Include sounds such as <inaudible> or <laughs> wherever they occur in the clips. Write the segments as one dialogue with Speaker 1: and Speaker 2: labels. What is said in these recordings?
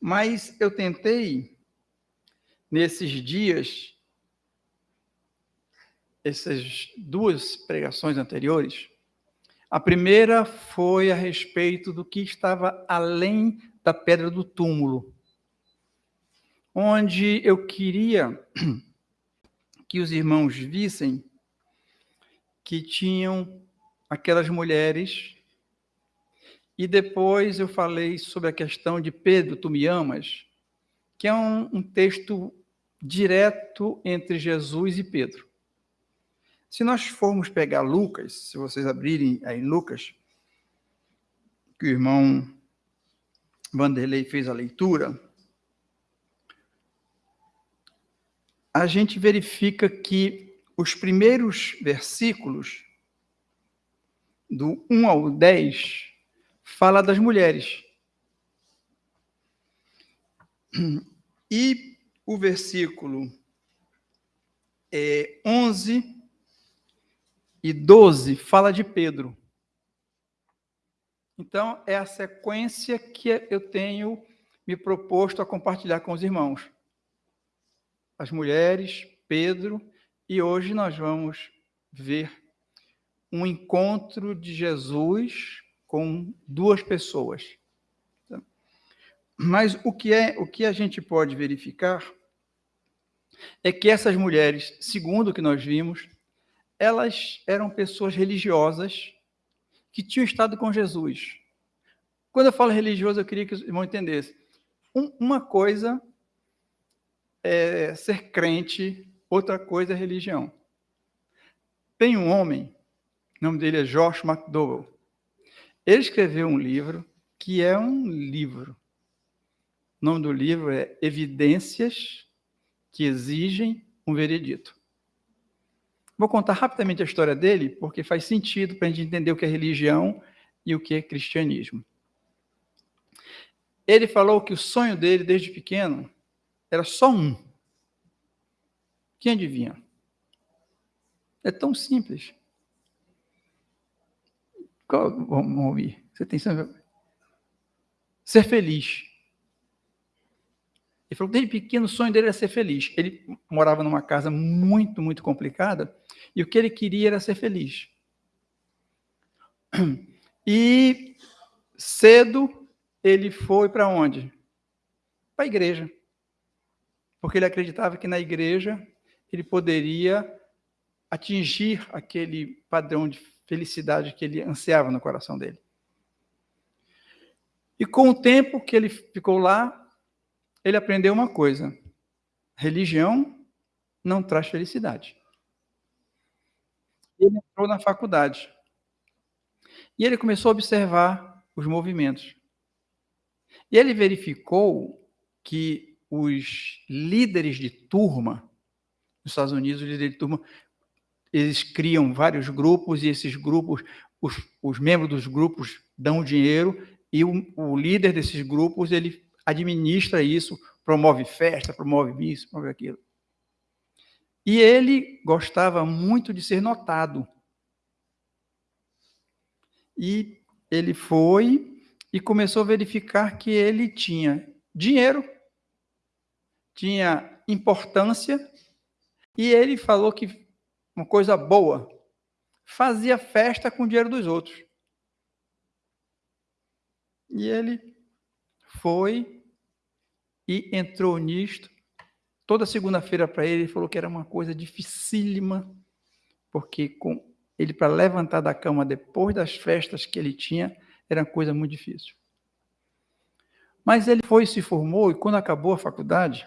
Speaker 1: Mas eu tentei, nesses dias, essas duas pregações anteriores, a primeira foi a respeito do que estava além da pedra do túmulo, onde eu queria <clears throat> que os irmãos vissem que tinham aquelas mulheres. E depois eu falei sobre a questão de Pedro, tu me amas, que é um, um texto direto entre Jesus e Pedro. Se nós formos pegar Lucas, se vocês abrirem aí Lucas, que o irmão Vanderlei fez a leitura, a gente verifica que os primeiros versículos, do 1 ao 10, fala das mulheres. E o versículo é, 11 e 12 fala de Pedro. Então, é a sequência que eu tenho me proposto a compartilhar com os irmãos. As mulheres, Pedro, e hoje nós vamos ver um encontro de Jesus com duas pessoas. Mas o que é, o que a gente pode verificar é que essas mulheres, segundo o que nós vimos, elas eram pessoas religiosas que tinham estado com Jesus. Quando eu falo religioso, eu queria que os irmãos entendessem. Um, uma coisa é ser crente, outra coisa é religião. Tem um homem, o nome dele é Josh McDowell. Ele escreveu um livro que é um livro. O nome do livro é Evidências que exigem um veredito. Vou contar rapidamente a história dele, porque faz sentido para a gente entender o que é religião e o que é cristianismo. Ele falou que o sonho dele, desde pequeno, era só um. Quem adivinha? É tão simples. Qual, vamos ouvir. Você tem ser feliz. Ele falou que desde pequeno o sonho dele era ser feliz. Ele morava numa casa muito, muito complicada e o que ele queria era ser feliz. <clears throat> E cedo ele foi para onde? Para a igreja. Porque ele acreditava que na igreja ele poderia atingir aquele padrão de felicidade que ele ansiava no coração dele. E com o tempo que ele ficou lá, ele aprendeu uma coisa: religião não traz felicidade. Ele entrou na faculdade. E ele começou a observar os movimentos. E ele verificou que os líderes de turma, nos Estados Unidos, os líderes de turma, eles criam vários grupos e esses grupos, os, os membros dos grupos dão dinheiro e o, o líder desses grupos, ele administra isso, promove festa, promove isso, promove aquilo. E ele gostava muito de ser notado. E ele foi e começou a verificar que ele tinha dinheiro, tinha importância, e ele falou que uma coisa boa, fazia festa com o dinheiro dos outros. E ele foi e entrou nisto. Toda segunda-feira para ele, ele falou que era uma coisa dificílima, porque com ele para levantar da cama depois das festas que ele tinha, era uma coisa muito difícil. Mas ele foi e se formou, e quando acabou a faculdade,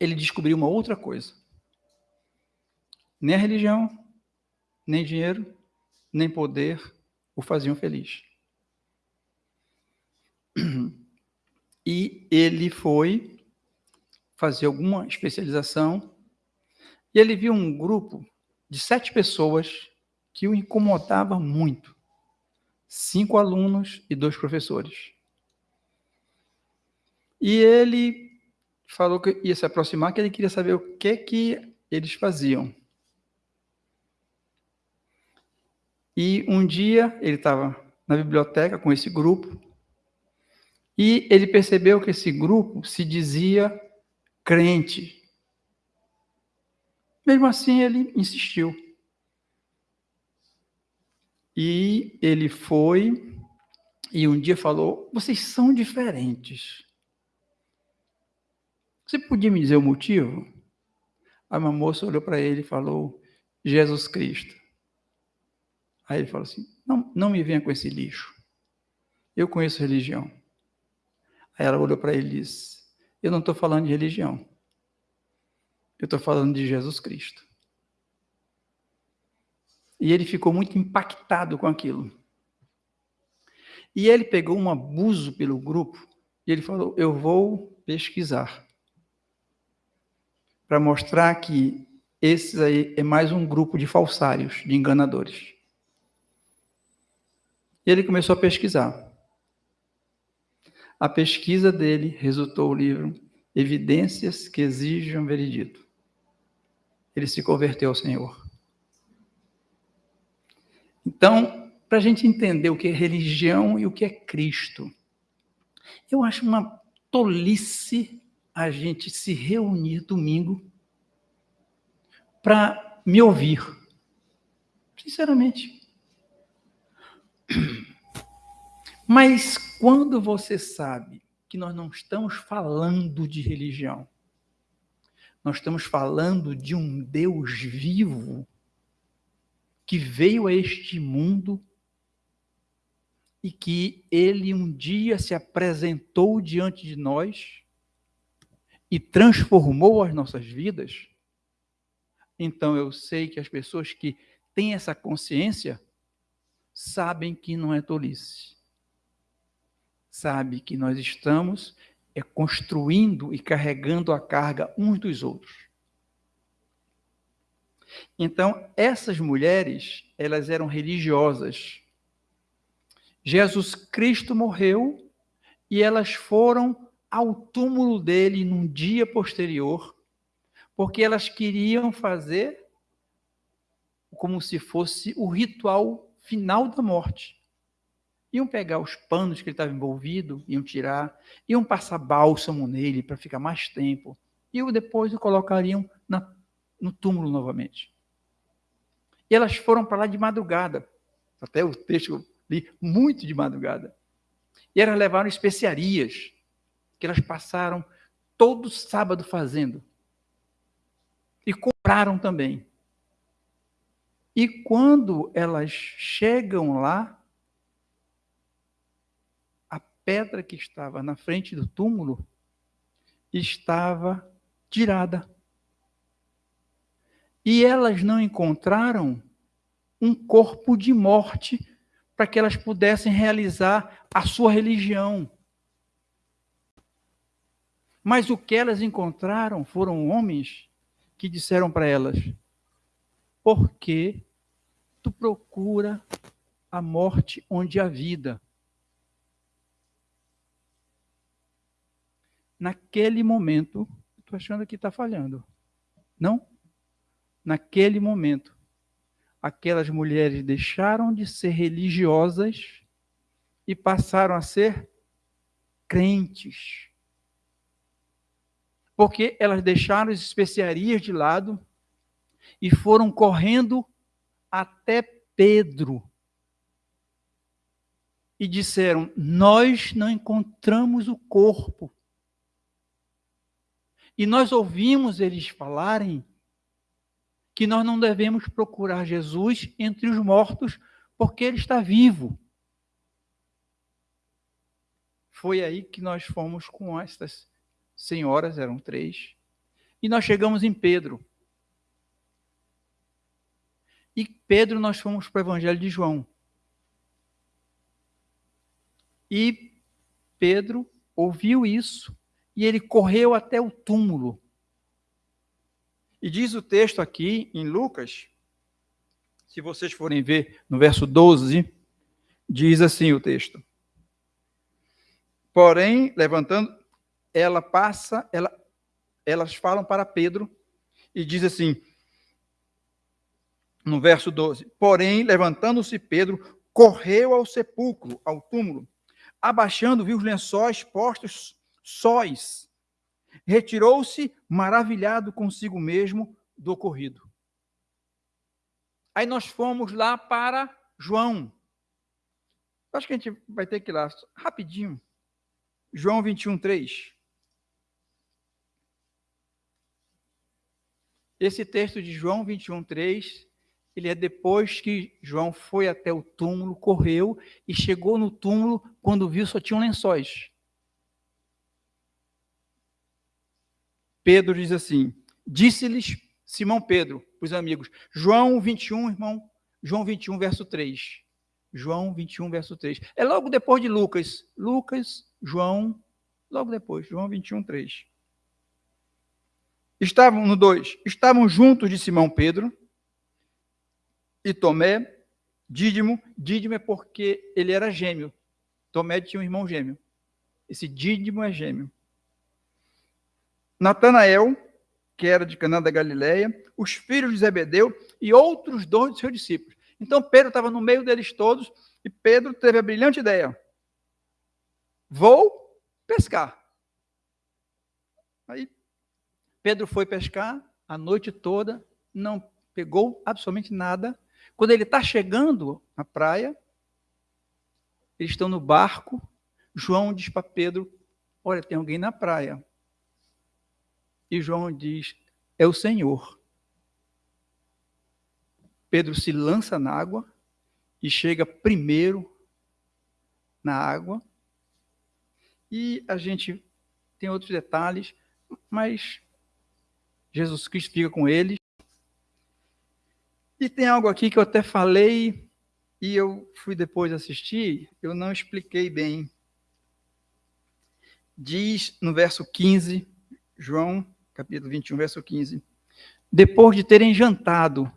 Speaker 1: ele descobriu uma outra coisa. Nem a religião, nem dinheiro, nem poder, o faziam feliz. E ele foi fazer alguma especialização e ele viu um grupo de sete pessoas que o incomodava muito. Cinco alunos e dois professores. E ele falou que ia se aproximar, que ele queria saber o que que eles faziam. E um dia ele estava na biblioteca com esse grupo e ele percebeu que esse grupo se dizia crente. Mesmo assim, ele insistiu. E ele foi e um dia falou: Vocês são diferentes. Você podia me dizer o motivo? Aí uma moça olhou para ele e falou: Jesus Cristo. Aí ele falou assim: não, não me venha com esse lixo. Eu conheço religião. Aí ela olhou para ele e disse: Eu não estou falando de religião. Eu estou falando de Jesus Cristo. E ele ficou muito impactado com aquilo. E ele pegou um abuso pelo grupo e ele falou: Eu vou pesquisar. Para mostrar que esse aí é mais um grupo de falsários, de enganadores. E ele começou a pesquisar. A pesquisa dele resultou o livro Evidências que Exigem Veredito. Ele se converteu ao Senhor. Então, para a gente entender o que é religião e o que é Cristo, eu acho uma tolice a gente se reunir domingo para me ouvir. Sinceramente. <clears throat> Mas quando você sabe que nós não estamos falando de religião, nós estamos falando de um Deus vivo que veio a este mundo e que ele um dia se apresentou diante de nós e transformou as nossas vidas, então eu sei que as pessoas que têm essa consciência sabem que não é tolice. Sabe que nós estamos é construindo e carregando a carga uns dos outros. Então, essas mulheres, elas eram religiosas. Jesus Cristo morreu e elas foram ao túmulo dele num dia posterior, porque elas queriam fazer como se fosse o ritual final da morte. Iam pegar os panos que ele estava envolvido, iam tirar, iam passar bálsamo nele para ficar mais tempo, e depois o colocariam na, no túmulo novamente. E elas foram para lá de madrugada, até o texto li muito de madrugada. E elas levaram especiarias, que elas passaram todo sábado fazendo. E compraram também. E quando elas chegam lá, a pedra que estava na frente do túmulo estava tirada. E elas não encontraram um corpo de morte para que elas pudessem realizar a sua religião. Mas o que elas encontraram foram homens que disseram para elas: por que tu procura a morte onde há vida. Naquele momento, estou achando que está falhando. Não? Naquele momento, aquelas mulheres deixaram de ser religiosas e passaram a ser crentes. Porque elas deixaram as especiarias de lado e foram correndo até Pedro e disseram: Nós não encontramos o corpo. E nós ouvimos eles falarem que nós não devemos procurar Jesus entre os mortos, porque ele está vivo. Foi aí que nós fomos com estas senhoras, eram três, e nós chegamos em Pedro. E Pedro, nós fomos para o Evangelho de João. E Pedro ouviu isso e ele correu até o túmulo. E diz o texto aqui em Lucas, se vocês forem ver no verso 12, diz assim o texto. Porém, levantando, ela passa, ela, elas falam para Pedro e diz assim: no verso 12: Porém, levantando-se Pedro, correu ao sepulcro, ao túmulo. Abaixando, viu os lençóis postos sóis. Retirou-se, maravilhado consigo mesmo do ocorrido. Aí nós fomos lá para João. Acho que a gente vai ter que ir lá rapidinho. João 21, 3. Esse texto de João 21, 3, ele é depois que João foi até o túmulo, correu e chegou no túmulo, quando viu só tinham lençóis. Pedro diz assim: Disse-lhes Simão Pedro, os amigos, João 21, irmão, João 21, verso 3. João 21, verso 3. É logo depois de Lucas. Lucas, João, logo depois, João 21, 3. Estavam no 2, estavam juntos de Simão Pedro e Tomé, Dídimo. Dídimo é porque ele era gêmeo. Tomé tinha um irmão gêmeo. Esse Dídimo é gêmeo. Natanael, que era de Caná da Galileia, os filhos de Zebedeu e outros dois de seus discípulos. Então Pedro estava no meio deles todos e Pedro teve a brilhante ideia: vou pescar. Aí Pedro foi pescar a noite toda, não pegou absolutamente nada. Quando ele está chegando na praia, eles estão no barco. João diz para Pedro: Olha, tem alguém na praia. E João diz: É o Senhor. Pedro se lança na água e chega primeiro na água. E a gente tem outros detalhes, mas Jesus Cristo fica com eles. E tem algo aqui que eu até falei e eu fui depois assistir, eu não expliquei bem. Diz no verso 15, João, capítulo 21, verso 15: Depois de terem jantado,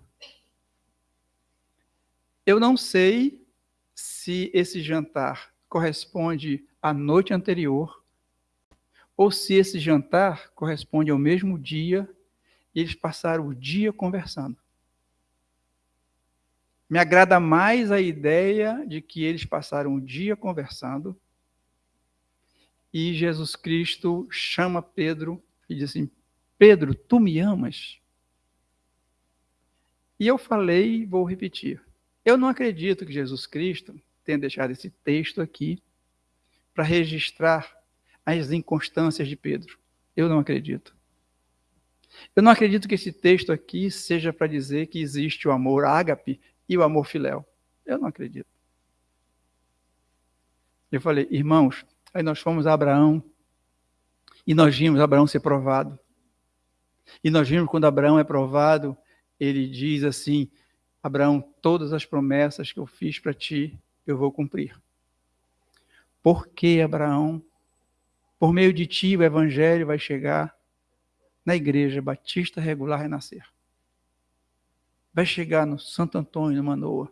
Speaker 1: eu não sei se esse jantar corresponde à noite anterior ou se esse jantar corresponde ao mesmo dia e eles passaram o dia conversando. Me agrada mais a ideia de que eles passaram o dia conversando e Jesus Cristo chama Pedro e diz assim: Pedro, tu me amas? E eu falei, vou repetir. Eu não acredito que Jesus Cristo tenha deixado esse texto aqui para registrar as inconstâncias de Pedro. Eu não acredito. Eu não acredito que esse texto aqui seja para dizer que existe o amor ágape e o amor filéu. Eu não acredito. Eu falei, irmãos, aí nós fomos a Abraão e nós vimos Abraão ser provado. E nós vimos quando Abraão é provado, ele diz assim: Abraão, todas as promessas que eu fiz para ti, eu vou cumprir. Por que, Abraão? Por meio de ti o evangelho vai chegar na Igreja Batista Regular Renascer. Vai chegar no Santo Antônio, no Manoa.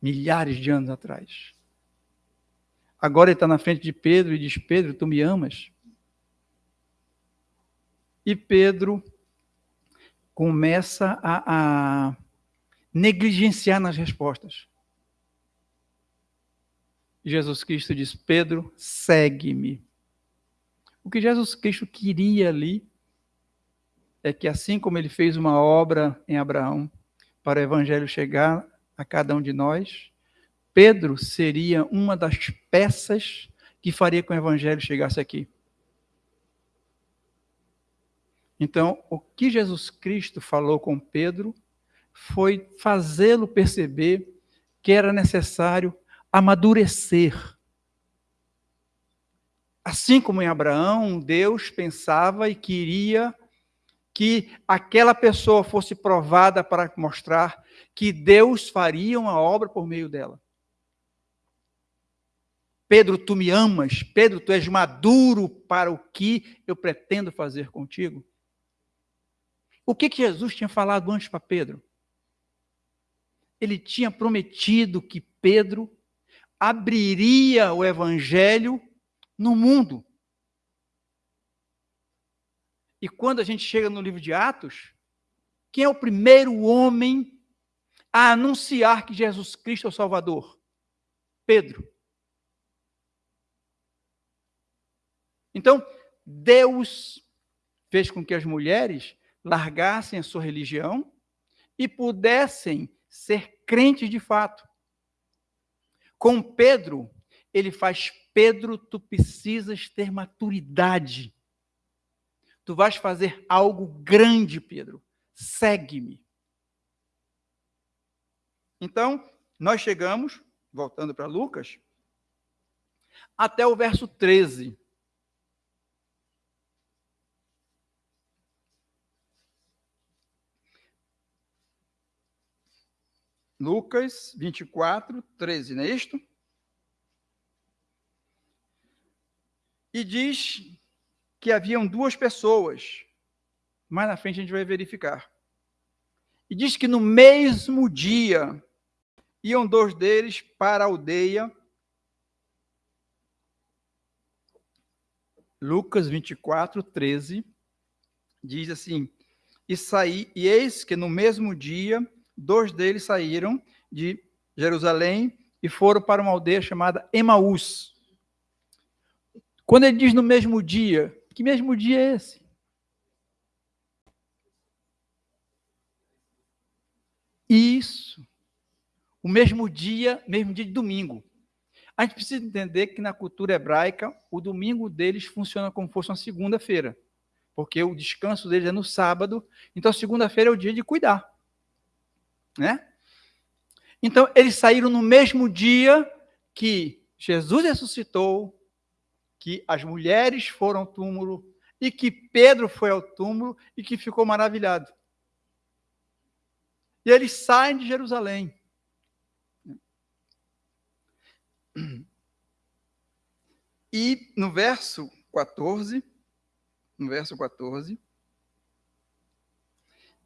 Speaker 1: Milhares de anos atrás. Agora ele está na frente de Pedro e diz: Pedro, tu me amas? E Pedro começa a, a negligenciar nas respostas. Jesus Cristo diz: Pedro, segue-me. O que Jesus Cristo queria ali é que, assim como ele fez uma obra em Abraão para o evangelho chegar a cada um de nós, Pedro seria uma das peças que faria com o evangelho chegasse aqui. Então, o que Jesus Cristo falou com Pedro foi fazê-lo perceber que era necessário amadurecer Assim como em Abraão, Deus pensava e queria que aquela pessoa fosse provada para mostrar que Deus faria uma obra por meio dela. Pedro, tu me amas. Pedro, tu és maduro para o que eu pretendo fazer contigo. O que, que Jesus tinha falado antes para Pedro? Ele tinha prometido que Pedro abriria o evangelho no mundo. E quando a gente chega no livro de Atos, Quem é o primeiro homem a anunciar que Jesus Cristo é o Salvador? Pedro. Então, Deus fez com que as mulheres largassem a sua religião e pudessem ser crentes de fato. Com Pedro, ele faz Pedro, tu precisas ter maturidade. Tu vais fazer algo grande, Pedro. Segue-me. Então, nós chegamos, voltando para Lucas, até o verso 13. Lucas 24, 13, não é isto? E diz que haviam duas pessoas. Mais na frente a gente vai verificar. E diz que no mesmo dia iam dois deles para a aldeia. Lucas 24, 13. Diz assim: E saí, e eis que no mesmo dia dois deles saíram de Jerusalém e foram para uma aldeia chamada Emaús. Quando ele diz no mesmo dia, que mesmo dia é esse? Isso. O mesmo dia, mesmo dia de domingo. A gente precisa entender que na cultura hebraica, o domingo deles funciona como se fosse uma segunda-feira. Porque o descanso deles é no sábado. Então, segunda-feira é o dia de cuidar né? Então, eles saíram no mesmo dia que Jesus ressuscitou, que as mulheres foram ao túmulo e que Pedro foi ao túmulo e que ficou maravilhado. E eles saem de Jerusalém. E no verso 14, no verso 14,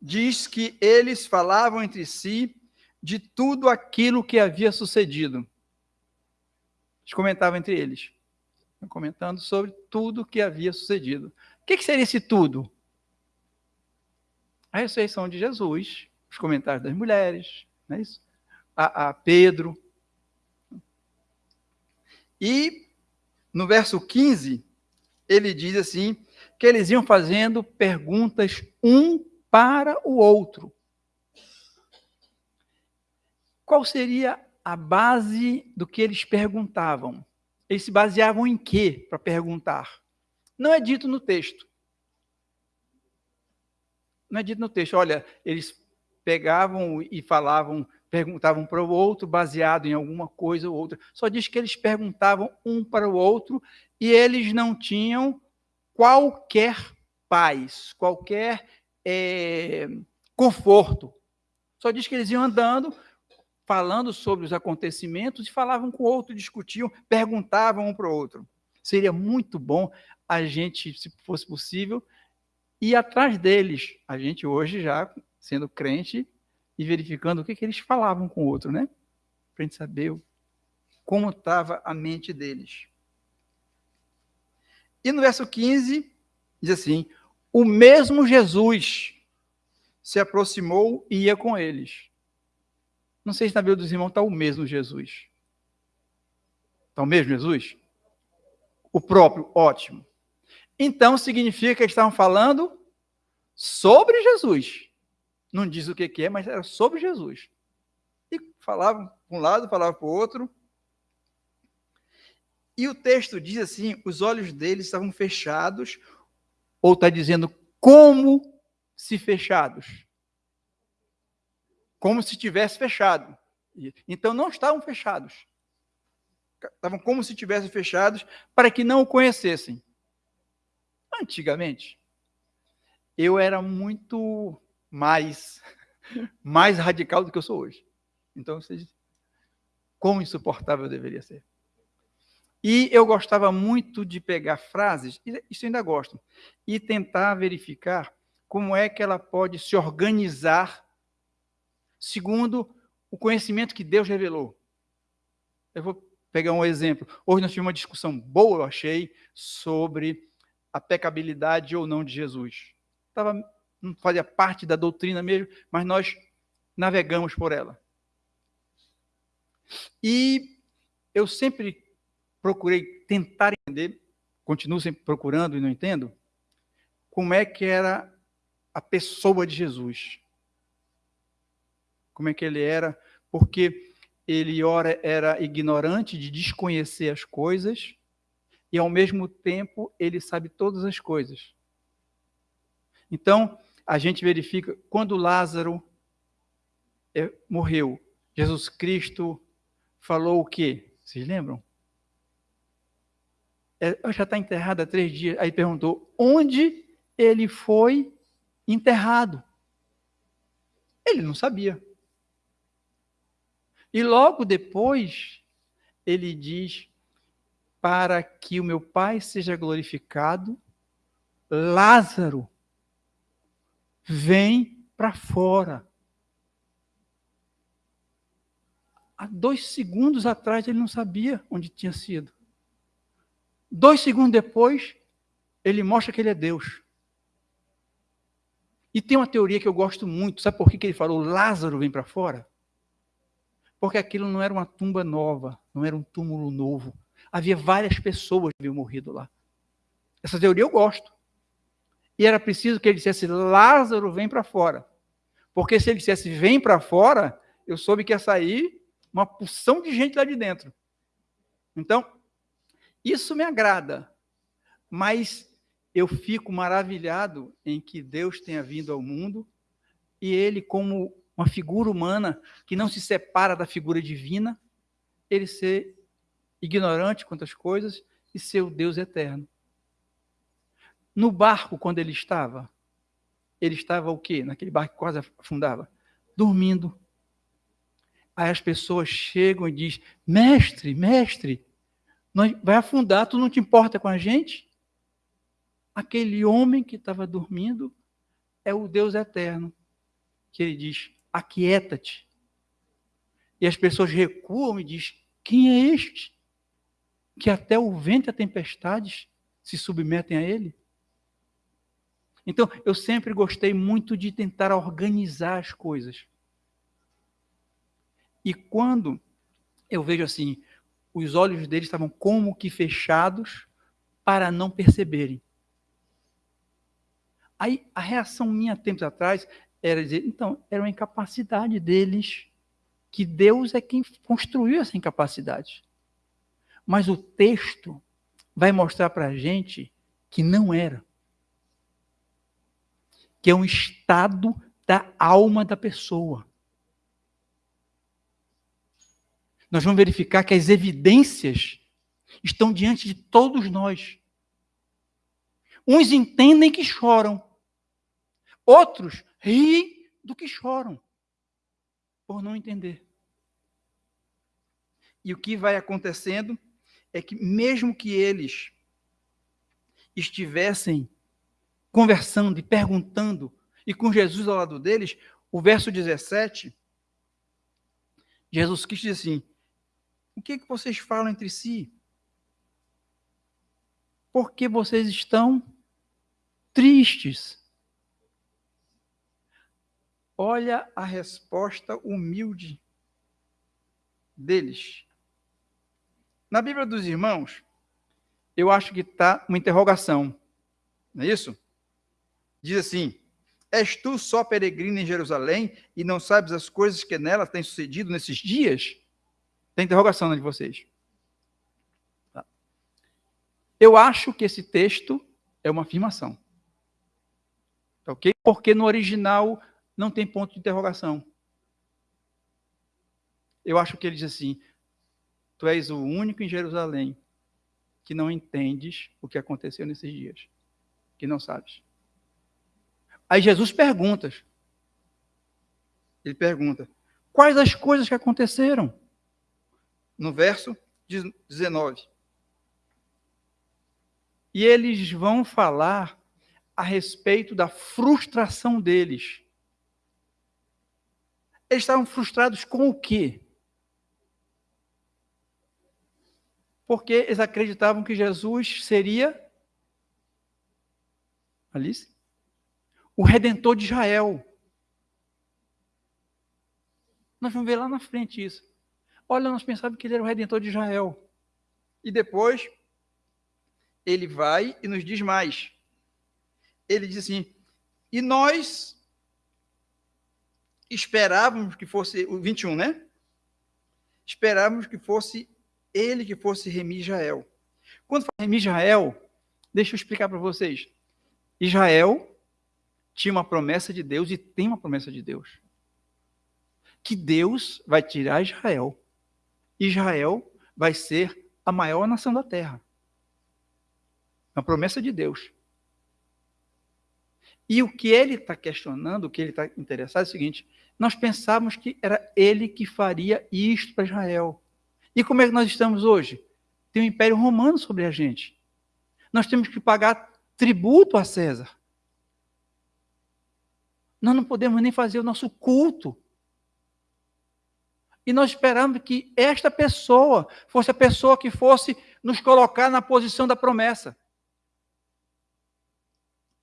Speaker 1: diz que eles falavam entre si de tudo aquilo que havia sucedido. Eles comentavam entre eles, comentando sobre tudo que havia sucedido. O que, que seria esse tudo? A ressurreição de Jesus, os comentários das mulheres, não é isso? A, a Pedro. E no verso 15, ele diz assim: que eles iam fazendo perguntas um para o outro. Qual seria a base do que eles perguntavam? Eles se baseavam em quê para perguntar? Não é dito no texto. Não é dito no texto. Olha, eles pegavam e falavam, perguntavam para o outro, baseado em alguma coisa ou outra. Só diz que eles perguntavam um para o outro e eles não tinham qualquer paz, qualquer é, conforto. Só diz que eles iam andando, falando sobre os acontecimentos e falavam com o outro, discutiam, perguntavam um para o outro. Seria muito bom a gente, se fosse possível, ir atrás deles. A gente hoje já sendo crente e verificando o que, que eles falavam com o outro, né? Para a gente saber como estava a mente deles. E no verso 15, diz assim: o mesmo Jesus se aproximou e ia com eles. Não sei se na Bíblia dos irmãos está o mesmo Jesus. Está o mesmo Jesus? O próprio, ótimo. Então significa que eles estavam falando sobre Jesus. Não diz o que, que é, mas era sobre Jesus. E falavam para um lado, falavam para o outro. E o texto diz assim: os olhos deles estavam fechados, ou está dizendo como se fechados? Como se tivesse fechado. Então não estavam fechados. Estavam como se tivessem fechados para que não o conhecessem. Antigamente, eu era muito mais <laughs> mais radical do que eu sou hoje. Então, vocês, como insuportável eu deveria ser. E eu gostava muito de pegar frases, isso ainda gosto, e tentar verificar como é que ela pode se organizar segundo o conhecimento que Deus revelou. Eu vou pegar um exemplo. Hoje nós tivemos uma discussão boa, eu achei, sobre a pecabilidade ou não de Jesus. Estava não fazia parte da doutrina mesmo, mas nós navegamos por ela. E eu sempre procurei tentar entender, continuo sempre procurando e não entendo, como é que era a pessoa de Jesus. Como é que ele era, porque ele ora era ignorante de desconhecer as coisas e ao mesmo tempo ele sabe todas as coisas. Então, a gente verifica quando Lázaro é, morreu, Jesus Cristo falou o quê? Vocês lembram? É, já está enterrado há três dias. Aí perguntou: onde ele foi enterrado? Ele não sabia. E logo depois, ele diz: para que o meu Pai seja glorificado, Lázaro vem para fora. Há dois segundos atrás ele não sabia onde tinha sido. Dois segundos depois, ele mostra que ele é Deus. E tem uma teoria que eu gosto muito. Sabe por que ele falou Lázaro vem para fora? Porque aquilo não era uma tumba nova, não era um túmulo novo. Havia várias pessoas que haviam morrido lá. Essa teoria eu gosto. E era preciso que ele dissesse Lázaro vem para fora. Porque se ele dissesse vem para fora, eu soube que ia sair uma porção de gente lá de dentro. Então, isso me agrada. Mas eu fico maravilhado em que Deus tenha vindo ao mundo e ele, como uma figura humana que não se separa da figura divina, ele ser ignorante quanto às coisas e ser o Deus eterno. No barco, quando ele estava, ele estava o quê? Naquele barco que quase afundava? Dormindo. Aí as pessoas chegam e dizem: Mestre, mestre, vai afundar, tu não te importa com a gente? Aquele homem que estava dormindo é o Deus eterno, que ele diz: Aquieta-te. E as pessoas recuam e dizem: Quem é este? Que até o vento e a tempestade se submetem a ele? Então, eu sempre gostei muito de tentar organizar as coisas. E quando eu vejo assim, os olhos deles estavam como que fechados para não perceberem. Aí a reação minha tempos atrás era dizer, então, era uma incapacidade deles, que Deus é quem construiu essa incapacidade. Mas o texto vai mostrar para a gente que não era que é um estado da alma da pessoa. Nós vamos verificar que as evidências estão diante de todos nós. Uns entendem que choram, outros riem do que choram, por não entender. E o que vai acontecendo é que, mesmo que eles estivessem conversando e perguntando, e com Jesus ao lado deles, o verso 17, Jesus Cristo diz assim: O que, é que vocês falam entre si? Porque vocês estão tristes. Olha a resposta humilde deles. Na Bíblia dos Irmãos, eu acho que está uma interrogação. Não é isso? diz assim: És tu só peregrino em Jerusalém e não sabes as coisas que nela têm sucedido nesses dias? Tem interrogação né, de vocês. Tá. Eu acho que esse texto é uma afirmação. Tá ok? Porque no original não tem ponto de interrogação. Eu acho que ele diz assim: Tu és o único em Jerusalém que não entendes o que aconteceu nesses dias, que não sabes. Aí Jesus pergunta. Ele pergunta: Quais as coisas que aconteceram? No verso 19. E eles vão falar a respeito da frustração deles. Eles estavam frustrados com o quê? Porque eles acreditavam que Jesus seria Alice? o redentor de Israel. Nós vamos ver lá na frente isso. Olha, nós pensávamos que ele era o redentor de Israel. E depois, ele vai e nos diz mais. Ele diz assim: e nós esperávamos que fosse, o 21, né? Esperávamos que fosse ele que fosse remir Israel. Quando fala remir Israel, deixa eu explicar para vocês. Israel tinha uma promessa de Deus e tem uma promessa de Deus. Que Deus vai tirar Israel. Israel vai ser a maior nação da terra. É uma promessa de Deus. E o que ele está questionando, o que ele está interessado é o seguinte: nós pensávamos que era ele que faria isto para Israel. E como é que nós estamos hoje? Tem o Império Romano sobre a gente. Nós temos que pagar tributo a César. Nós não podemos nem fazer o nosso culto. E nós esperamos que esta pessoa fosse a pessoa que fosse nos colocar na posição da promessa.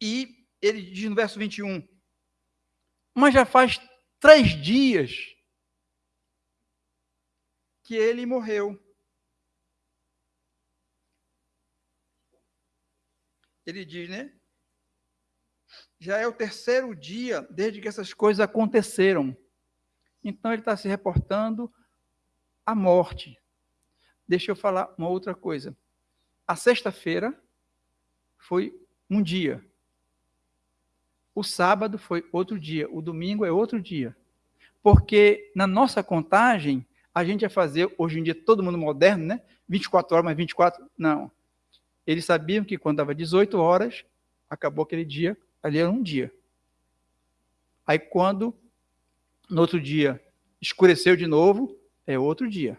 Speaker 1: E ele diz no verso 21, mas já faz três dias que ele morreu. Ele diz, né? Já é o terceiro dia desde que essas coisas aconteceram. Então ele está se reportando à morte. Deixa eu falar uma outra coisa. A sexta-feira foi um dia. O sábado foi outro dia, o domingo é outro dia. Porque na nossa contagem, a gente ia fazer, hoje em dia, todo mundo moderno, né? 24 horas mais 24. Não. Eles sabiam que quando dava 18 horas, acabou aquele dia, ali era um dia. Aí quando, no outro dia, escureceu de novo, é outro dia.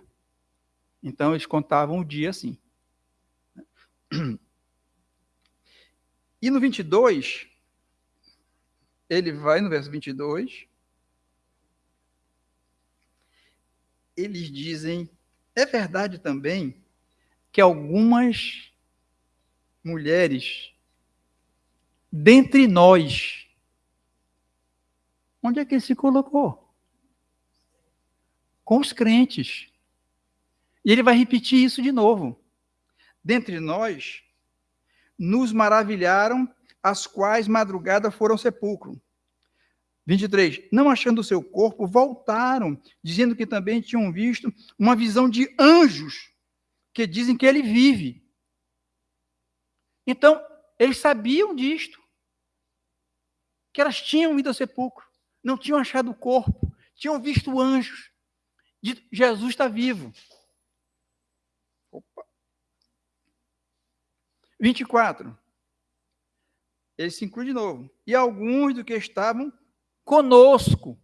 Speaker 1: Então eles contavam o dia assim. <clears throat> E no 22, ele vai no verso 22. Eles dizem: é verdade também que algumas mulheres dentre nós. Onde é que ele se colocou? Com os crentes. E ele vai repetir isso de novo. Dentre nós, nos maravilharam as quais madrugada foram ao sepulcro. 23. Não achando o seu corpo, voltaram, dizendo que também tinham visto uma visão de anjos, que dizem que ele vive. Então, eles sabiam disto, que elas tinham ido ao sepulcro, não tinham achado o corpo, tinham visto anjos. De Jesus está vivo. Opa. 24 ele se inclui de novo. E alguns do que estavam conosco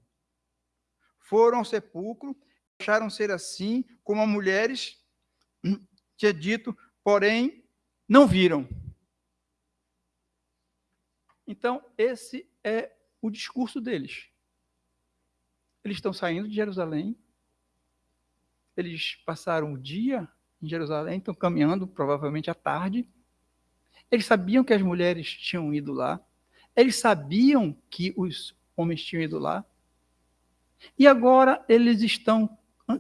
Speaker 1: foram ao sepulcro, acharam ser assim, como as mulheres tinha dito, porém não viram. Então, esse é o discurso deles. Eles estão saindo de Jerusalém, eles passaram o dia em Jerusalém, estão caminhando, provavelmente à tarde, eles sabiam que as mulheres tinham ido lá. Eles sabiam que os homens tinham ido lá. E agora eles estão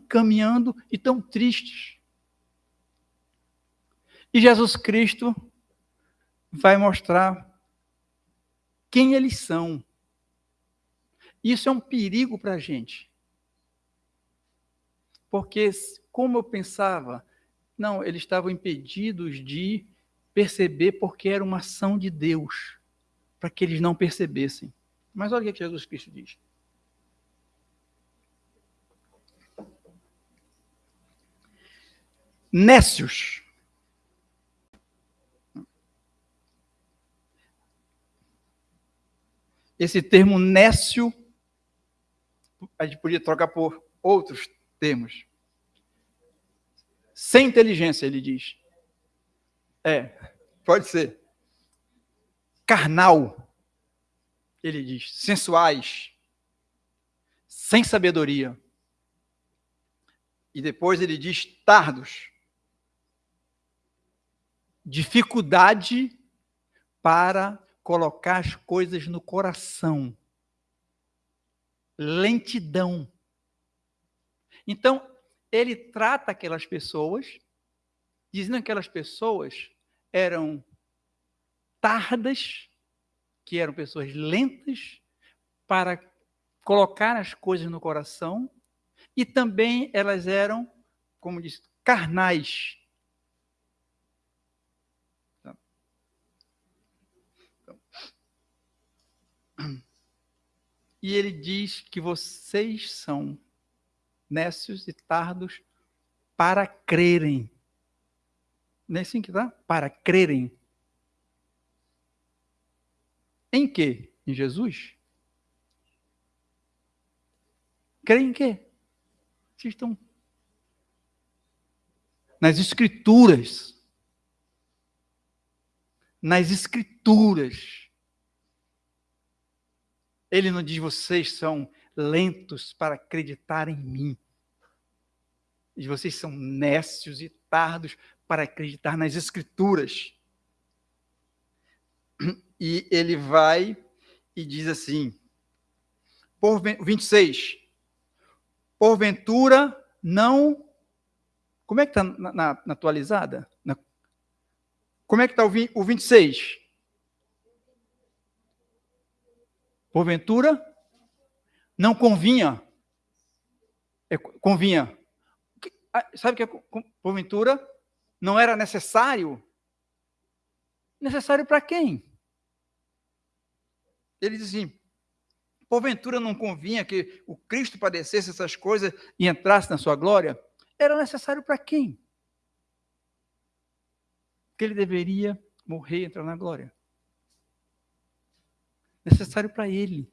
Speaker 1: caminhando e tão tristes. E Jesus Cristo vai mostrar quem eles são. Isso é um perigo para a gente. Porque, como eu pensava, não, eles estavam impedidos de perceber porque era uma ação de Deus, para que eles não percebessem. Mas olha o que Jesus Cristo diz. Nécios. Esse termo nécio, a gente podia trocar por outros termos. Sem inteligência, ele diz. É, pode ser. Carnal, ele diz, sensuais, sem sabedoria. E depois ele diz tardos. Dificuldade para colocar as coisas no coração. Lentidão. Então, ele trata aquelas pessoas, dizendo que aquelas pessoas eram tardas, que eram pessoas lentas para colocar as coisas no coração, e também elas eram, como diz, carnais. E ele diz que vocês são nécios e tardos para crerem. Não é assim que tá? Para crerem. Em quê? Em Jesus? Creem em quê? Vocês estão nas escrituras. Nas escrituras. Ele não diz vocês são lentos para acreditar em mim. E vocês são nécios e tardos para acreditar nas Escrituras. E ele vai e diz assim, por 26, porventura não. Como é que está na, na, na, atualizada? Na, como é que está o, o 26? Porventura não convinha. É, convinha. Ah, sabe o que é porventura? Não era necessário? Necessário para quem? Ele diz assim: porventura não convinha que o Cristo padecesse essas coisas e entrasse na sua glória? Era necessário para quem? Que ele deveria morrer e entrar na glória. Necessário para ele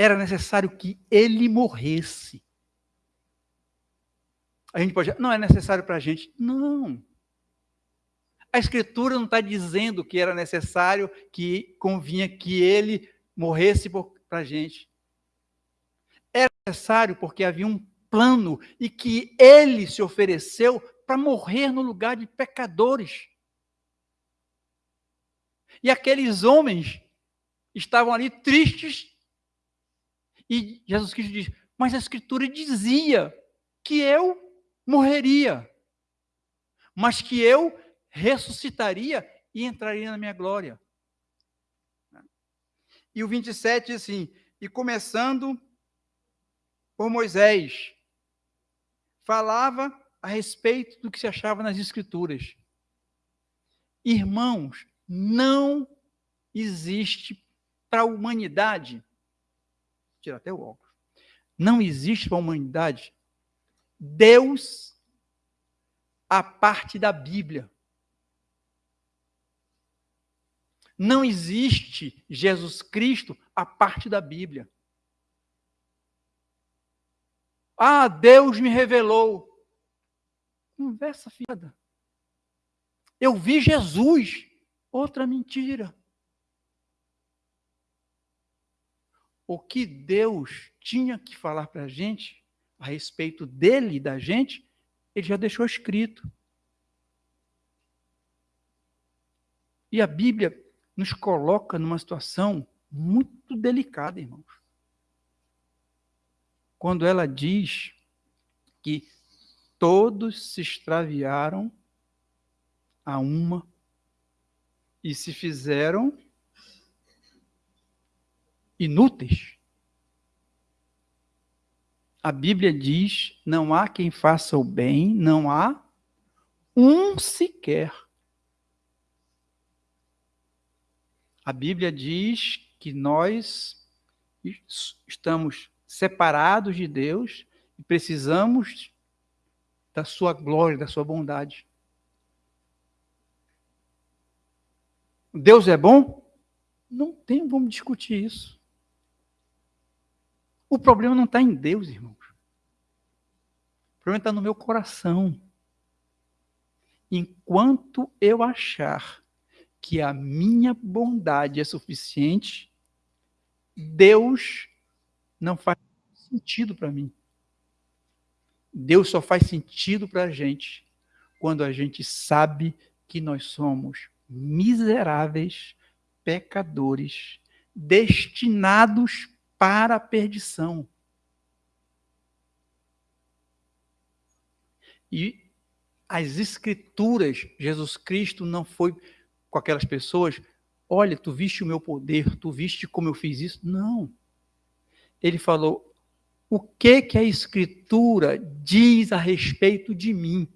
Speaker 1: era necessário que ele morresse. A gente pode não é necessário para a gente. Não. A Escritura não está dizendo que era necessário, que convinha que ele morresse para a gente. Era necessário porque havia um plano e que ele se ofereceu para morrer no lugar de pecadores. E aqueles homens estavam ali tristes e Jesus Cristo diz: Mas a Escritura dizia que eu morreria, mas que eu ressuscitaria e entraria na minha glória. E o 27 diz assim: E começando por Moisés, falava a respeito do que se achava nas Escrituras. Irmãos, não existe para a humanidade tirar até o óculos. Não existe para a humanidade Deus a parte da Bíblia. Não existe Jesus Cristo a parte da Bíblia. Ah, Deus me revelou. Conversa fiada. Eu vi Jesus. Outra mentira. o que Deus tinha que falar para a gente a respeito dele e da gente, ele já deixou escrito. E a Bíblia nos coloca numa situação muito delicada, irmãos. Quando ela diz que todos se extraviaram a uma e se fizeram inúteis. A Bíblia diz: não há quem faça o bem, não há um sequer. A Bíblia diz que nós estamos separados de Deus e precisamos da sua glória, da sua bondade. Deus é bom? Não tem como discutir isso. O problema não está em Deus, irmãos. O problema está no meu coração. Enquanto eu achar que a minha bondade é suficiente, Deus não faz sentido para mim. Deus só faz sentido para a gente quando a gente sabe que nós somos miseráveis pecadores, destinados para a perdição. E as escrituras, Jesus Cristo não foi com aquelas pessoas, olha, tu viste o meu poder, tu viste como eu fiz isso. Não. Ele falou, o que que a escritura diz a respeito de mim?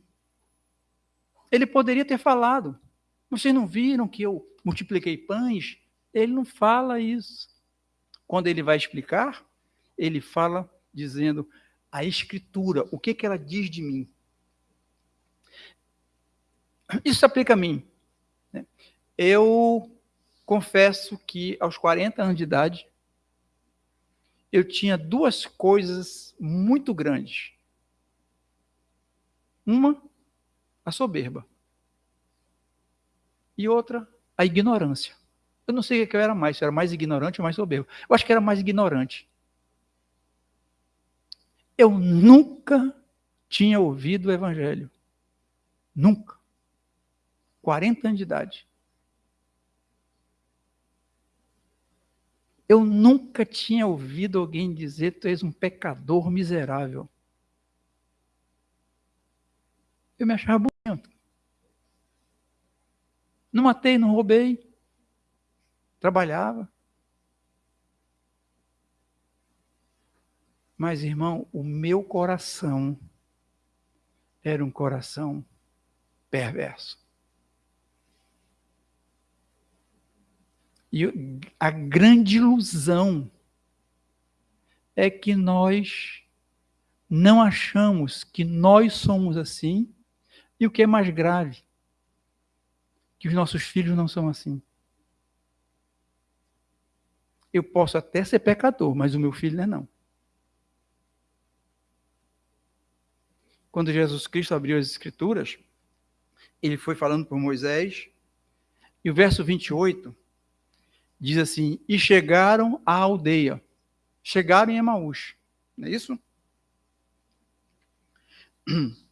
Speaker 1: Ele poderia ter falado, vocês não viram que eu multipliquei pães? Ele não fala isso. Quando ele vai explicar, ele fala dizendo a escritura, o que que ela diz de mim? Isso se aplica a mim. Né? Eu confesso que aos 40 anos de idade, eu tinha duas coisas muito grandes. Uma, a soberba. E outra, a ignorância. Eu não sei o que eu era mais, se eu era mais ignorante ou mais soberbo. Eu acho que era mais ignorante. Eu nunca tinha ouvido o evangelho. Nunca. 40 anos de idade. Eu nunca tinha ouvido alguém dizer: Tu és um pecador miserável. Eu me achava bonito. Não matei, não roubei. Trabalhava. Mas, irmão, o meu coração era um coração perverso. E a grande ilusão é que nós não achamos que nós somos assim, e o que é mais grave, que os nossos filhos não são assim. Eu posso até ser pecador, mas o meu filho não é não. Quando Jesus Cristo abriu as Escrituras, ele foi falando por Moisés, e o verso 28 diz assim: E chegaram à aldeia. Chegaram em Emaús. Não é isso? <clears throat>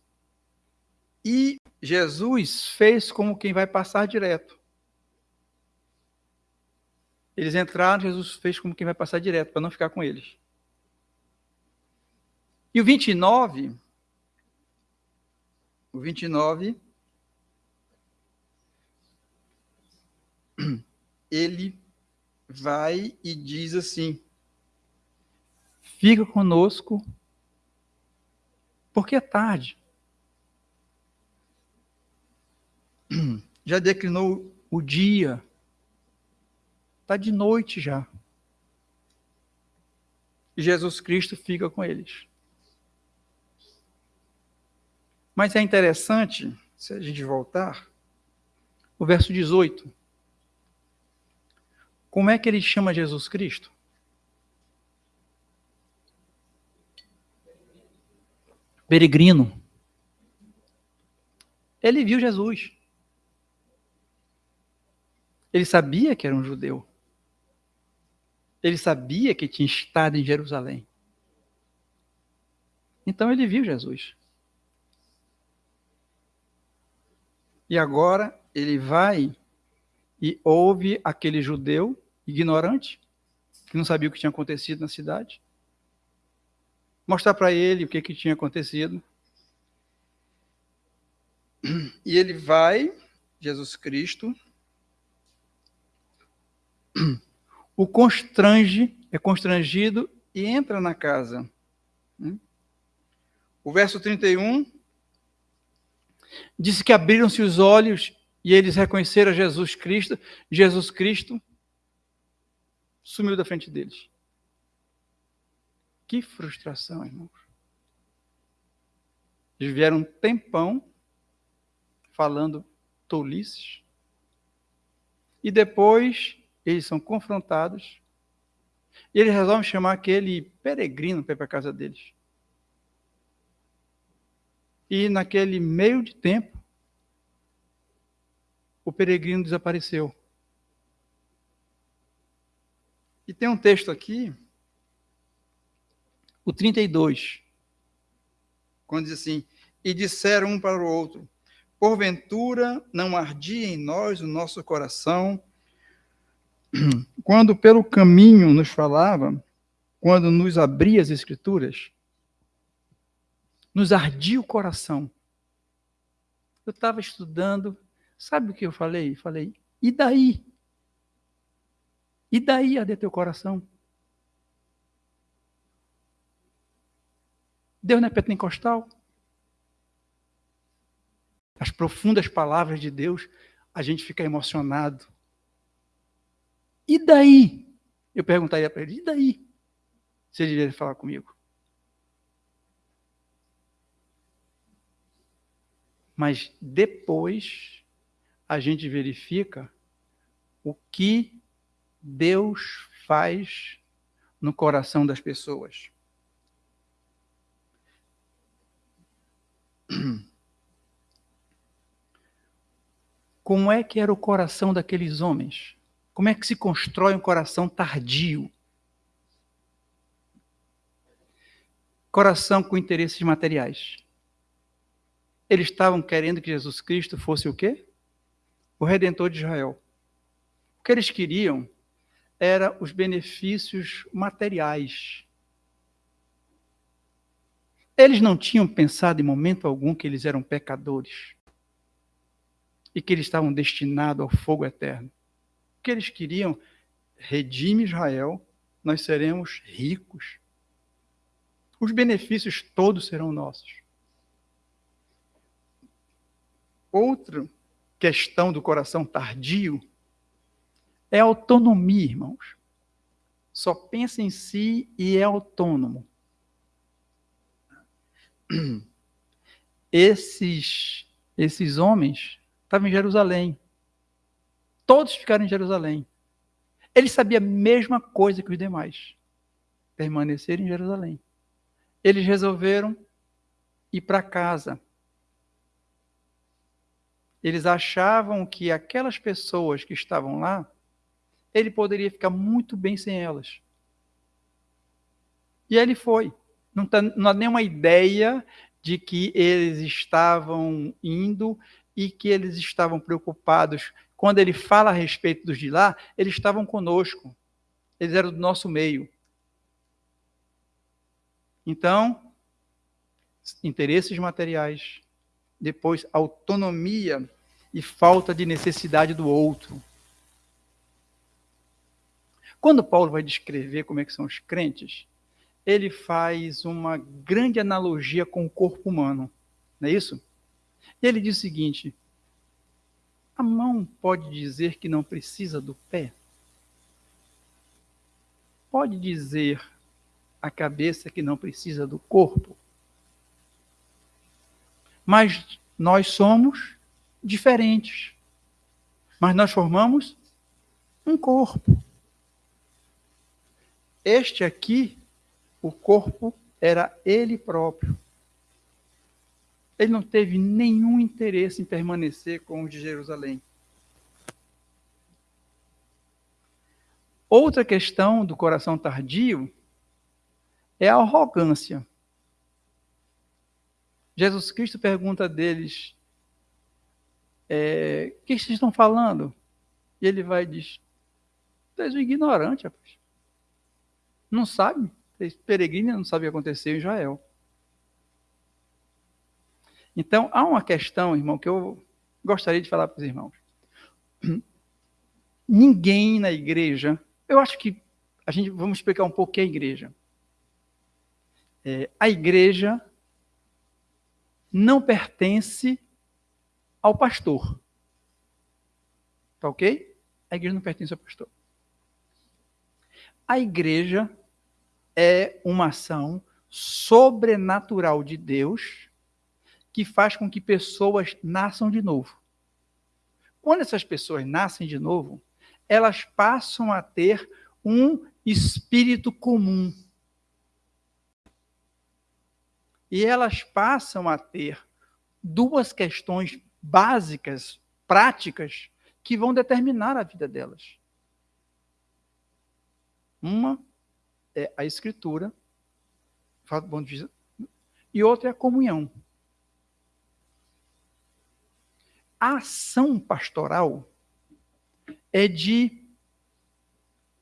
Speaker 1: E Jesus fez como quem vai passar direto. Eles entraram, Jesus fez como quem vai passar direto, para não ficar com eles. E o 29, o 29, <clears throat> ele vai e diz assim: fica conosco, porque é tarde. <clears throat> Já declinou o dia, está de noite já. E Jesus Cristo fica com eles. Mas é interessante, se a gente voltar, o verso 18. Como é que ele chama Jesus Cristo? Peregrino. Ele viu Jesus. Ele sabia que era um judeu. Ele sabia que tinha estado em Jerusalém. Então ele viu Jesus. E agora ele vai e ouve aquele judeu ignorante, que não sabia o que tinha acontecido na cidade. Mostrar para ele o que, que tinha acontecido. E ele vai, Jesus Cristo, o constrange, é constrangido e entra na casa. O verso 31 diz que abriram-se os olhos e eles reconheceram Jesus Cristo. Jesus Cristo sumiu da frente deles. Que frustração, irmãos. Eles vieram um tempão falando tolices. E depois eles são confrontados. E eles resolvem chamar aquele peregrino para ir para a casa deles. E naquele meio de tempo, o peregrino desapareceu. E tem um texto aqui, o 32, quando diz assim: E disseram um para o outro: porventura não ardia em nós o nosso coração, quando pelo caminho nos falava, quando nos abria as Escrituras, nos ardia o coração. Eu estava estudando, sabe o que eu falei? Falei, e daí? E daí arder teu coração? Deus não é pentecostal? As profundas palavras de Deus, a gente fica emocionado. E daí? Eu perguntaria para ele, e daí? Se ele vier falar comigo. Mas depois a gente verifica o que Deus faz no coração das pessoas. <clears throat> Como é que era o coração daqueles homens? Como é que se constrói um coração tardio? Coração com interesses materiais. Eles estavam querendo que Jesus Cristo fosse o quê? O redentor de Israel. O que eles queriam era os benefícios materiais. Eles não tinham pensado em momento algum que eles eram pecadores e que eles estavam destinados ao fogo eterno. O que eles queriam? Redime Israel, nós seremos ricos. Os benefícios todos serão nossos. Outra questão do coração tardio é autonomia, irmãos. Só pensa em si e é autônomo. Esses, esses homens estavam em Jerusalém. Todos ficaram em Jerusalém. Ele sabia a mesma coisa que os demais. Permanecer em Jerusalém. Eles resolveram ir para casa. Eles achavam que aquelas pessoas que estavam lá ele poderia ficar muito bem sem elas. E ele foi. Não, tá, não há nenhuma ideia de que eles estavam indo e que eles estavam preocupados. Quando ele fala a respeito dos de lá, eles estavam conosco. Eles eram do nosso meio. Então, interesses materiais, depois autonomia e falta de necessidade do outro. Quando Paulo vai descrever como é que são os crentes, ele faz uma grande analogia com o corpo humano, não é isso? Ele diz o seguinte: a mão pode dizer que não precisa do pé? Pode dizer a cabeça que não precisa do corpo? Mas nós somos diferentes. Mas nós formamos um corpo. Este aqui, o corpo, era ele próprio. Ele não teve nenhum interesse em permanecer com os de Jerusalém. Outra questão do coração tardio é a arrogância. Jesus Cristo pergunta deles: é, O que vocês estão falando? E ele vai e diz: Tu és um ignorante, rapaz não sabe, peregrina não sabe o que aconteceu em Israel. Então, há uma questão, irmão, que eu gostaria de falar para os irmãos. <clears throat> Ninguém na igreja, eu acho que a gente vamos explicar um pouco o que é a igreja. É, a igreja não pertence ao pastor. Tá ok? A igreja não pertence ao pastor. A igreja é uma ação sobrenatural de Deus que faz com que pessoas nasçam de novo. Quando essas pessoas nascem de novo, elas passam a ter um espírito comum. E elas passam a ter duas questões básicas, práticas, que vão determinar a vida delas. Uma é a escritura, e outra é a comunhão. a ação pastoral é de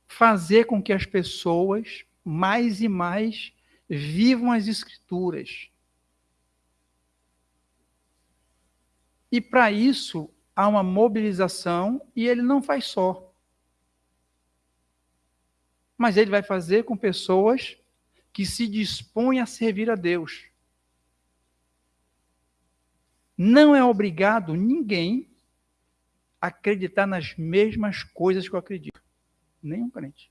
Speaker 1: fazer com que as pessoas mais e mais vivam as escrituras. E para isso há uma mobilização e ele não faz só. Mas ele vai fazer com pessoas que se dispõem a servir a Deus. Não é obrigado ninguém a acreditar nas mesmas coisas que eu acredito. Nenhum crente.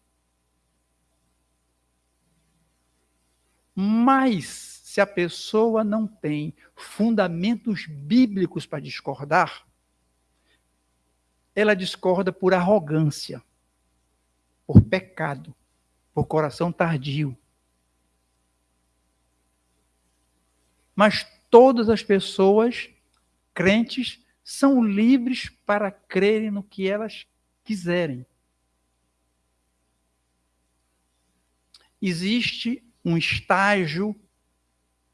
Speaker 1: Mas, se a pessoa não tem fundamentos bíblicos para discordar, ela discorda por arrogância, por pecado, por coração tardio. Mas todas as pessoas crentes são livres para crerem no que elas quiserem. Existe um estágio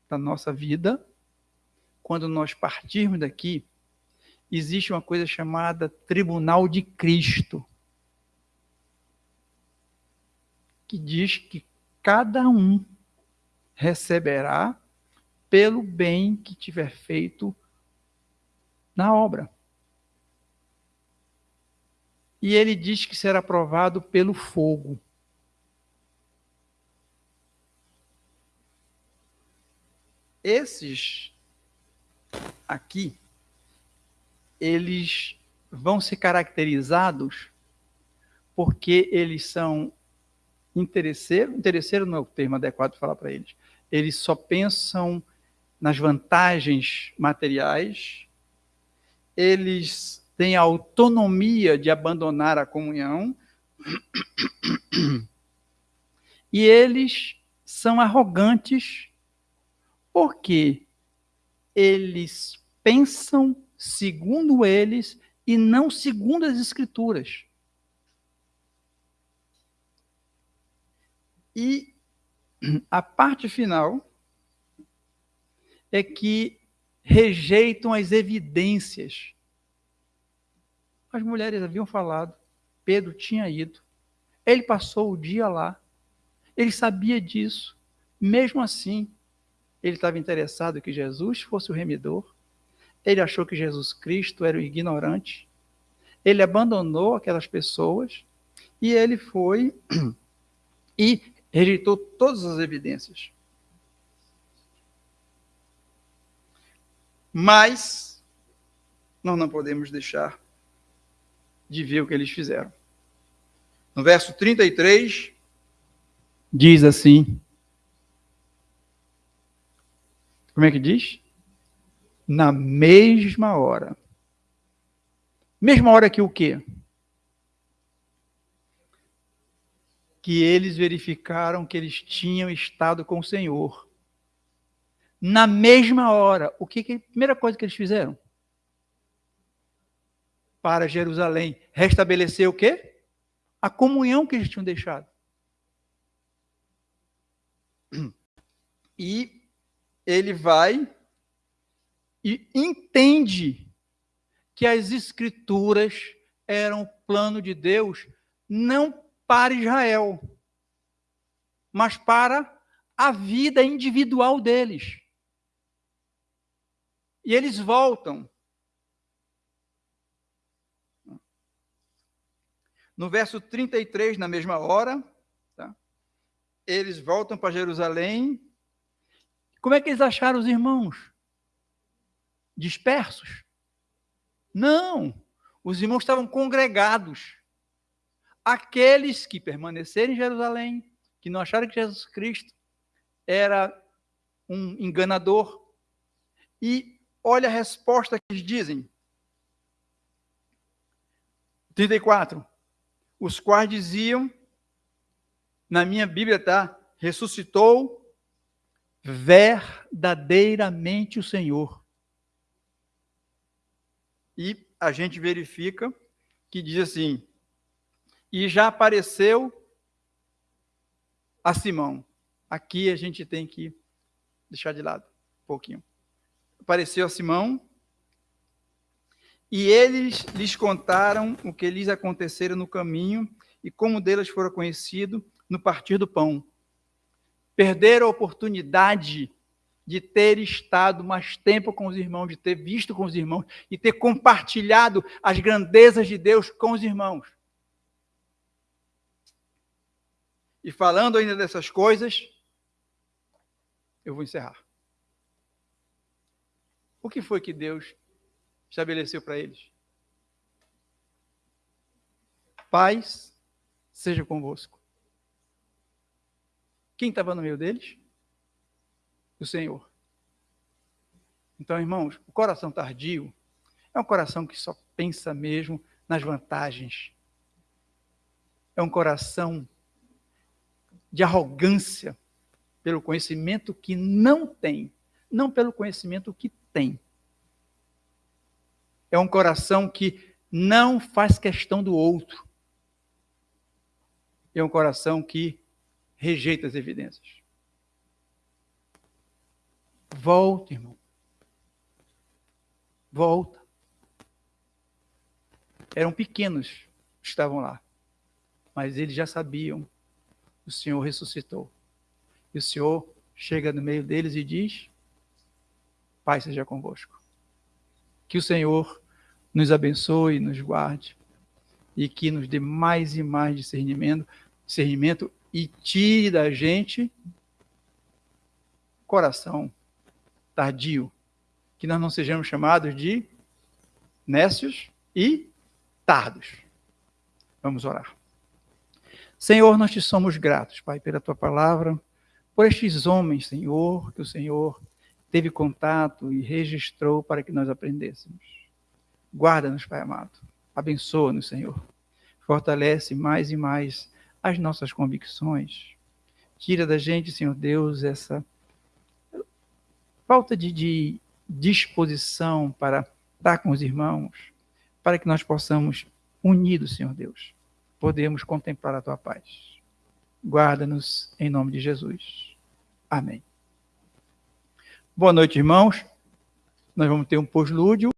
Speaker 1: da nossa vida, quando nós partirmos daqui, existe uma coisa chamada Tribunal de Cristo, que diz que cada um receberá pelo bem que tiver feito na obra. E ele diz que será provado pelo fogo. Esses aqui, eles vão ser caracterizados porque eles são interesseiros. Interesseiro não é o termo adequado falar para eles. Eles só pensam nas vantagens materiais, eles têm a autonomia de abandonar a comunhão, e eles são arrogantes porque eles pensam segundo eles e não segundo as escrituras. E a parte final é que rejeitam as evidências. As mulheres haviam falado, Pedro tinha ido, ele passou o dia lá, ele sabia disso, mesmo assim, ele estava interessado que Jesus fosse o remidor, ele achou que Jesus Cristo era o ignorante, ele abandonou aquelas pessoas e ele foi <clears throat> e rejeitou todas as evidências. Mas nós não podemos deixar de ver o que eles fizeram. No verso 33, diz assim: Como é que diz? Na mesma hora. Mesma hora que o quê? Que eles verificaram que eles tinham estado com o Senhor. Na mesma hora. O que, que a primeira coisa que eles fizeram? Para Jerusalém. Restabelecer o quê? A comunhão que eles tinham deixado. E ele vai e entende que as escrituras eram o plano de Deus não para Israel, mas para a vida individual deles. E eles voltam. No verso 33, na mesma hora, tá? eles voltam para Jerusalém como é que eles acharam os irmãos? Dispersos? Não. Os irmãos estavam congregados. Aqueles que permaneceram em Jerusalém, que não acharam que Jesus Cristo era um enganador. E olha a resposta que eles dizem. 34. Os quais diziam, na minha Bíblia está, ressuscitou verdadeiramente o Senhor. E a gente verifica que diz assim: e já apareceu a Simão. Aqui a gente tem que deixar de lado um pouquinho. Apareceu a Simão E eles lhes contaram o que lhes acontecera no caminho e como delas fora conhecido no partir do pão. Perderam a oportunidade de ter estado mais tempo com os irmãos, de ter visto com os irmãos e ter compartilhado as grandezas de Deus com os irmãos. E falando ainda dessas coisas, eu vou encerrar. O que foi que Deus estabeleceu para eles? Paz seja convosco. Quem estava no meio deles? O Senhor. Então, irmãos, o coração tardio é um coração que só pensa mesmo nas vantagens. É um coração de arrogância pelo conhecimento que não tem, não pelo conhecimento que tem. É um coração que não faz questão do outro. É um coração que rejeita as evidências. Volta, irmão. Volta. Eram pequenos que estavam lá, mas eles já sabiam o Senhor ressuscitou. E o Senhor chega no meio deles e diz: Pai seja convosco. Que o Senhor nos abençoe, nos guarde e que nos dê mais e mais discernimento, discernimento e tire da gente coração tardio, que nós não sejamos chamados de nécios e tardos. Vamos orar. Senhor, nós te somos gratos, Pai, pela tua palavra, por estes homens, Senhor, que o Senhor teve contato e registrou para que nós aprendêssemos. Guarda-nos, Pai amado. Abençoa-nos, Senhor. Fortalece mais e mais as nossas convicções. Tira da gente, Senhor Deus, essa falta de, de disposição para estar com os irmãos, para que nós possamos, unidos, Senhor Deus, podemos contemplar a tua paz. Guarda-nos em nome de Jesus. Amém. Boa noite, irmãos. Nós vamos ter um pós-lúdio.